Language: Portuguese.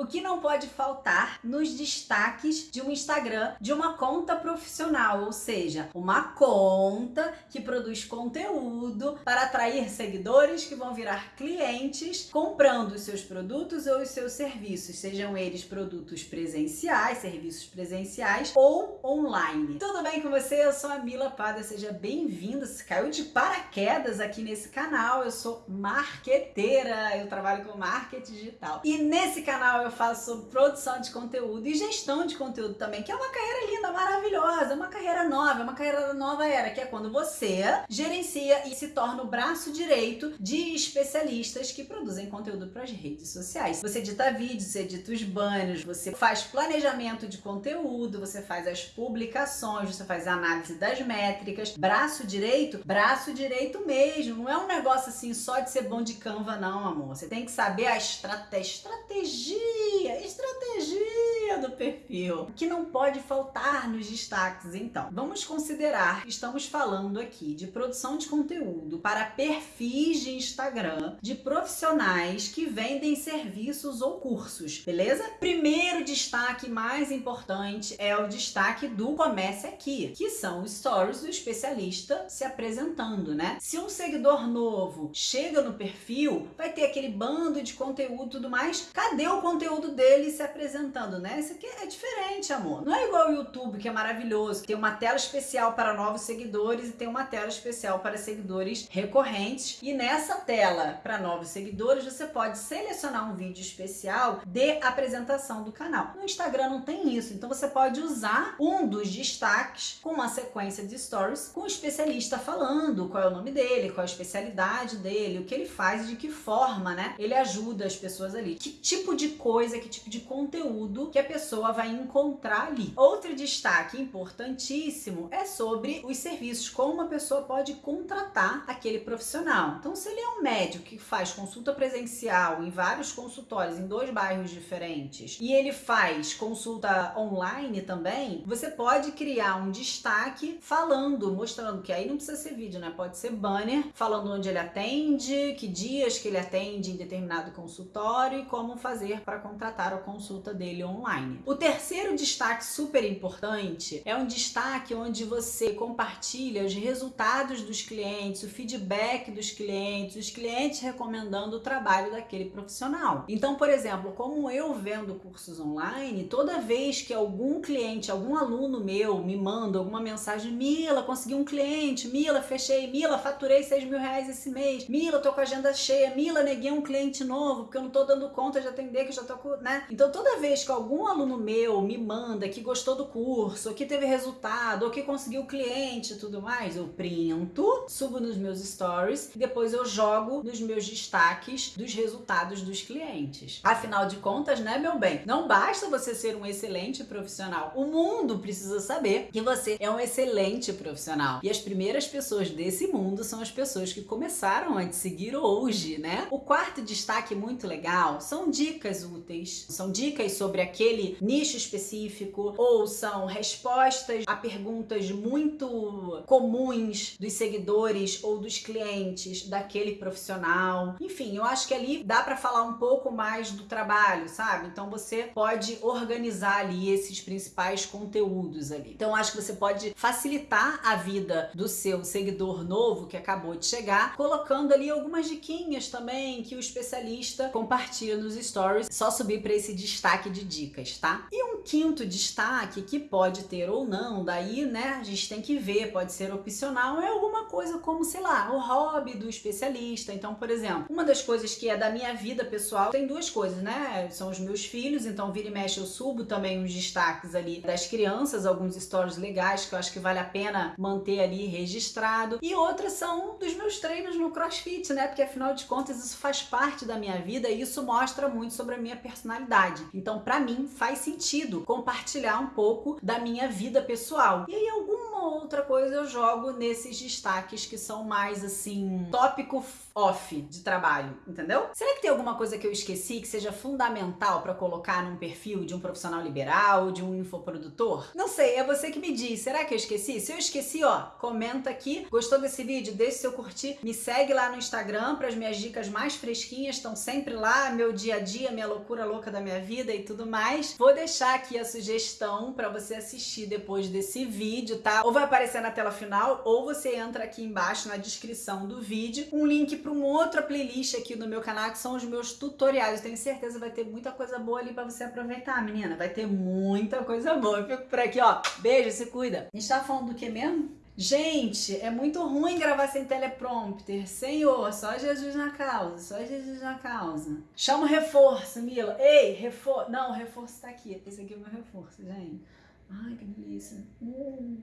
O que não pode faltar nos destaques de um Instagram de uma conta profissional, ou seja, uma conta que produz conteúdo para atrair seguidores que vão virar clientes comprando os seus produtos ou os seus serviços, sejam eles produtos presenciais, serviços presenciais ou online. Tudo bem com você? Eu sou a Mila Pada, seja bem-vinda. Se caiu de paraquedas aqui nesse canal, eu sou marqueteira, eu trabalho com marketing digital. E nesse canal eu faço produção de conteúdo e gestão de conteúdo também, que é uma carreira linda, maravilhosa, uma carreira nova, uma carreira da nova era, que é quando você gerencia e se torna o braço direito de especialistas que produzem conteúdo para as redes sociais. Você edita vídeos, você edita os banners, você faz planejamento de conteúdo, você faz as publicações, você faz a análise das métricas. Braço direito, braço direito mesmo. Não é um negócio assim só de ser bom de Canva, não, amor. Você tem que saber a estratégia, estratégia, estratégia do perfil. Que não pode faltar nos destaques, então. Vamos considerar que estamos falando aqui de produção de conteúdo para perfis de Instagram de profissionais que vendem serviços ou cursos, beleza? Primeiro destaque mais importante é o destaque do Comece Aqui, que são os stories do especialista se apresentando, né? Se um seguidor novo chega no perfil, vai ter aquele bando de conteúdo e tudo mais. Cadê o conteúdo dele se apresentando, né? Isso aqui é diferente, amor. Não é igual o YouTube, que é maravilhoso, tem uma tela especial para novos seguidores e tem uma tela especial para seguidores recorrentes. E nessa tela para novos seguidores, você pode selecionar um vídeo especial de apresentação do canal. No Instagram não tem isso, então você pode usar um dos destaques com uma sequência de stories com o especialista falando qual é o nome dele, qual é a especialidade dele, o que ele faz e de que forma, né? Ele ajuda as pessoas ali. Que tipo de coisa, que tipo de conteúdo que a pessoa vai encontrar ali. Outro destaque importantíssimo é sobre os serviços, como uma pessoa pode contratar aquele profissional. Então, se ele é um médico que faz consulta presencial em vários consultórios em dois bairros diferentes e ele faz consulta online também, você pode criar um destaque falando, mostrando que aí não precisa ser vídeo, né? Pode ser banner falando onde ele atende, que dias que ele atende em determinado consultório e como fazer para contratar a consulta dele online. O terceiro destaque super importante é um destaque onde você compartilha os resultados dos clientes, o feedback dos clientes, os clientes recomendando o trabalho daquele profissional. Então, por exemplo, como eu vendo cursos online, toda vez que algum cliente, algum aluno meu me manda alguma mensagem, Mila, consegui um cliente, Mila, fechei, Mila, faturei 6 mil reais esse mês, Mila, tô com a agenda cheia, Mila, neguei um cliente novo, porque eu não tô dando conta de atender, que eu já tô com, né? Então, toda vez que algum aluno meu me manda que gostou do curso, ou que teve resultado, ou que conseguiu cliente e tudo mais, eu printo, subo nos meus stories e depois eu jogo nos meus destaques dos resultados dos clientes. Afinal de contas, né, meu bem? Não basta você ser um excelente profissional. O mundo precisa saber que você é um excelente profissional. E as primeiras pessoas desse mundo são as pessoas que começaram a te seguir hoje, né? O quarto destaque muito legal são dicas úteis. São dicas sobre aquele nicho específico ou são respostas a perguntas muito comuns dos seguidores ou dos clientes daquele profissional. Enfim, eu acho que ali dá para falar um pouco mais do trabalho, sabe? Então você pode organizar ali esses principais conteúdos ali. Então acho que você pode facilitar a vida do seu seguidor novo que acabou de chegar, colocando ali algumas diquinhas também que o especialista compartilha nos stories. Só subir para esse destaque de dicas, tá? E um quinto destaque que pode ter ou não, daí, né, a gente tem que ver, pode ser opcional, é alguma coisa como, sei lá, o hobby do especialista. Então, por exemplo, uma das coisas que é da minha vida pessoal, tem duas coisas, né? São os meus filhos, então vira e mexe eu subo também os destaques ali das crianças, alguns stories legais que eu acho que vale a pena manter ali registrado. E outras são dos meus treinos no CrossFit, né? Porque afinal de contas isso faz parte da minha vida e isso mostra muito sobre a minha personalidade. Então, para mim, faz sentido compartilhar um pouco da minha vida pessoal. E aí, alguma outra coisa eu jogo nesses destaques que são mais assim, tópico off de trabalho, entendeu? Será que tem alguma coisa que eu esqueci que seja fundamental para colocar num perfil de um profissional liberal, de um infoprodutor? Não sei, é você que me diz. Será que eu esqueci? Se eu esqueci, ó, comenta aqui. Gostou desse vídeo? Deixe seu curtir. Me segue lá no Instagram para as minhas dicas mais fresquinhas, estão sempre lá, meu dia a dia, minha loucura louca da minha vida e tudo mais. Vou deixar aqui a sugestão para você assistir depois desse vídeo, tá? Ou vai aparecer na tela final, ou você entra aqui embaixo na descrição do vídeo, um link para uma outra playlist aqui no meu canal, que são os meus tutoriais. Eu tenho certeza vai ter muita coisa boa ali para você aproveitar, menina. Vai ter muita coisa boa. Eu fico por aqui, ó. Beijo, se cuida. A gente tava falando do que mesmo? Gente, é muito ruim gravar sem teleprompter. Senhor, só Jesus na causa, só Jesus na causa. Chama o reforço, Mila. Ei, reforço. Não, o reforço tá aqui. Esse aqui é o meu reforço, gente. Ai, que delícia. Uh.